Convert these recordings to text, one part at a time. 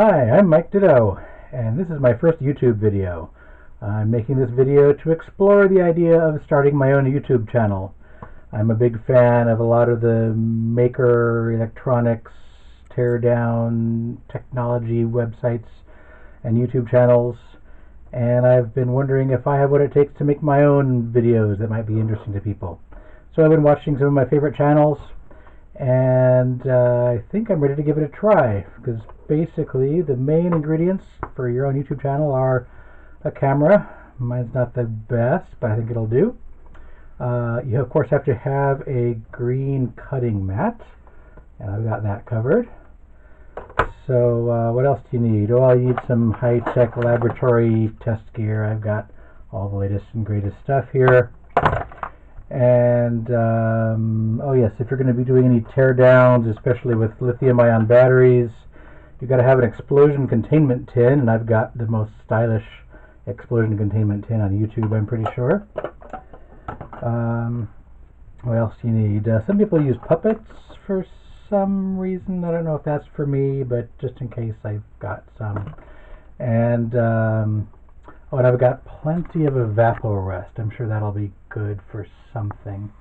Hi, I'm Mike Ditto, and this is my first YouTube video. I'm making this video to explore the idea of starting my own YouTube channel. I'm a big fan of a lot of the maker electronics, teardown technology websites and YouTube channels, and I've been wondering if I have what it takes to make my own videos that might be interesting to people. So I've been watching some of my favorite channels, and uh, I think I'm ready to give it a try because basically the main ingredients for your own YouTube channel are a camera. Mine's not the best, but I think it'll do. Uh, you of course have to have a green cutting mat, and I've got that covered. So uh, what else do you need? Oh, you need some high-tech laboratory test gear. I've got all the latest and greatest stuff here. And um, oh yes, if you're going to be doing any teardowns, especially with lithium-ion batteries, you've got to have an explosion containment tin, and I've got the most stylish explosion containment tin on YouTube, I'm pretty sure. Um, what else do you need? Uh, some people use puppets for some reason. I don't know if that's for me, but just in case I've got some. And um, oh, and I've got plenty of Evapo-Rust. I'm sure that'll be good for something.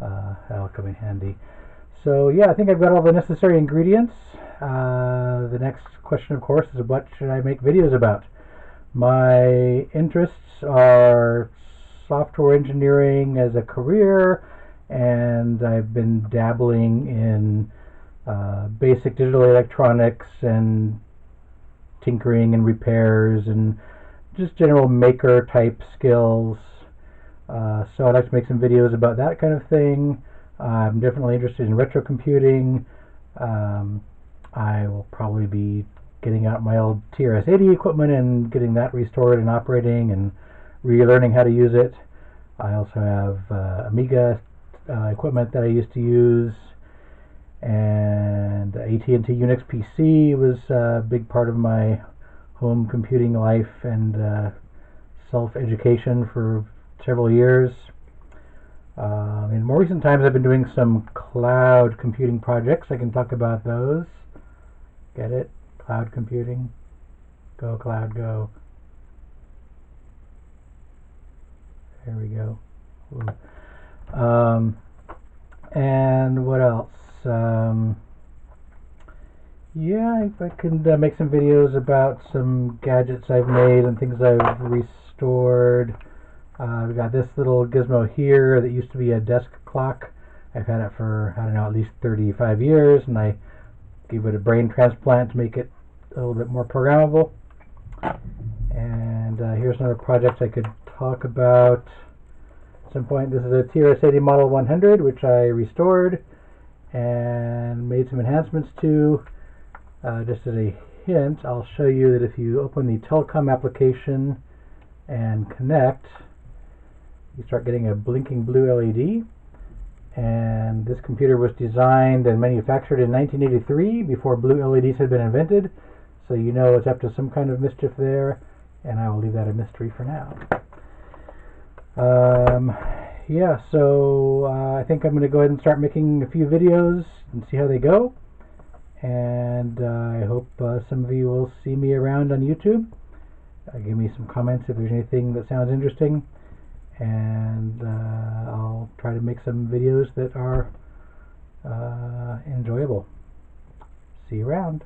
Uh, that'll come in handy. So yeah, I think I've got all the necessary ingredients. Uh, the next question, of course, is what should I make videos about? My interests are software engineering as a career, and I've been dabbling in uh, basic digital electronics and tinkering and repairs and just general maker type skills. Uh, so I'd like to make some videos about that kind of thing. I'm definitely interested in retro computing. Um, I will probably be getting out my old TRS-80 equipment and getting that restored and operating and relearning how to use it. I also have uh, Amiga uh, equipment that I used to use and AT&T Unix PC was a big part of my home computing life and uh, self-education for several years. Uh, in more recent times, I've been doing some cloud computing projects. I can talk about those. Get it? Cloud computing. Go cloud, go. There we go. Um, and what else? Um, yeah, I, I can uh, make some videos about some gadgets I've made and things I've restored. Uh, we got this little gizmo here that used to be a desk clock. I've had it for, I don't know, at least 35 years, and I gave it a brain transplant to make it a little bit more programmable. And uh, here's another project I could talk about at some point. This is a TRS-80 Model 100, which I restored and made some enhancements to. Uh, just as a hint, I'll show you that if you open the telecom application and connect, you start getting a blinking blue LED. And this computer was designed and manufactured in 1983 before blue LEDs had been invented. So you know it's up to some kind of mischief there, and I will leave that a mystery for now. Um, yeah, so uh, I think I'm going to go ahead and start making a few videos and see how they go. And uh, I hope uh, some of you will see me around on YouTube. Uh, give me some comments if there's anything that sounds interesting. And uh, I'll try to make some videos that are uh, enjoyable. See you around.